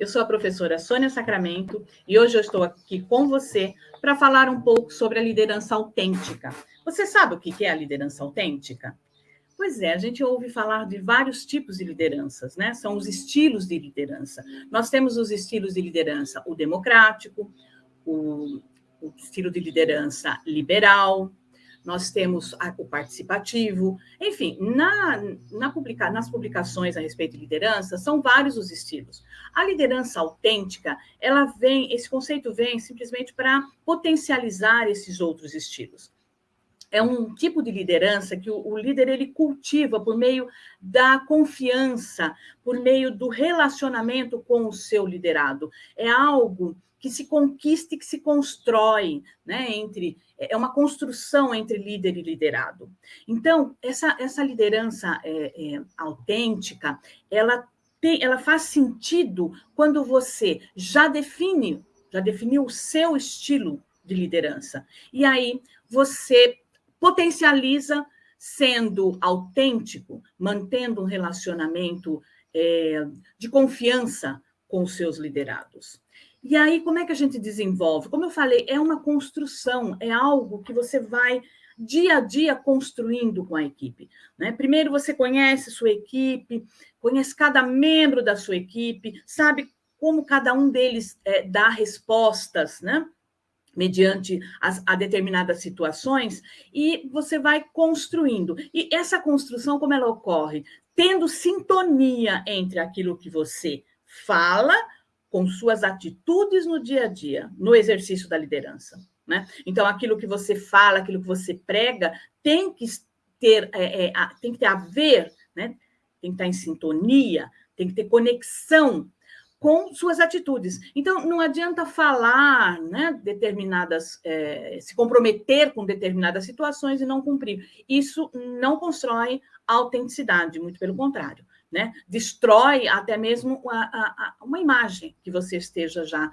Eu sou a professora Sônia Sacramento e hoje eu estou aqui com você para falar um pouco sobre a liderança autêntica. Você sabe o que é a liderança autêntica? Pois é, a gente ouve falar de vários tipos de lideranças, né? São os estilos de liderança. Nós temos os estilos de liderança, o democrático, o, o estilo de liderança liberal, nós temos o participativo, enfim, na, na publica, nas publicações a respeito de liderança, são vários os estilos. A liderança autêntica, ela vem, esse conceito vem simplesmente para potencializar esses outros estilos é um tipo de liderança que o, o, líder ele cultiva por meio da confiança, por meio do relacionamento com o seu liderado. É algo que se conquista e que se constrói, né, entre é uma construção entre líder e liderado. Então, essa, essa liderança é, é, autêntica, ela, tem, ela faz sentido quando você já define, já definiu o seu estilo de liderança. E aí você potencializa sendo autêntico, mantendo um relacionamento é, de confiança com os seus liderados. E aí, como é que a gente desenvolve? Como eu falei, é uma construção, é algo que você vai dia a dia construindo com a equipe. Né? Primeiro você conhece sua equipe, conhece cada membro da sua equipe, sabe como cada um deles é, dá respostas, né? Mediante as, a determinadas situações, e você vai construindo. E essa construção, como ela ocorre? Tendo sintonia entre aquilo que você fala com suas atitudes no dia a dia, no exercício da liderança. Né? Então, aquilo que você fala, aquilo que você prega, tem que ter, é, é, tem que ter a ver, né? tem que estar em sintonia, tem que ter conexão com suas atitudes. Então, não adianta falar né, determinadas, é, se comprometer com determinadas situações e não cumprir. Isso não constrói autenticidade, muito pelo contrário né? Destrói até mesmo a, a, a, uma imagem que você esteja já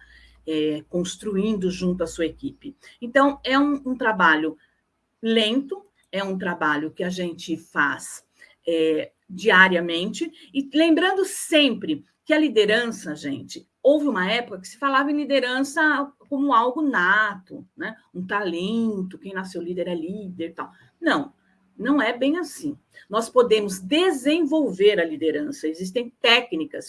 é, construindo junto à sua equipe. Então, é um, um, trabalho lento, é um trabalho que a gente faz é, diariamente, e lembrando sempre que a liderança, gente, houve uma época que se falava em liderança como algo nato, né? um talento, quem nasceu líder é líder e tal. Não, não é bem assim. Nós podemos desenvolver a liderança, existem técnicas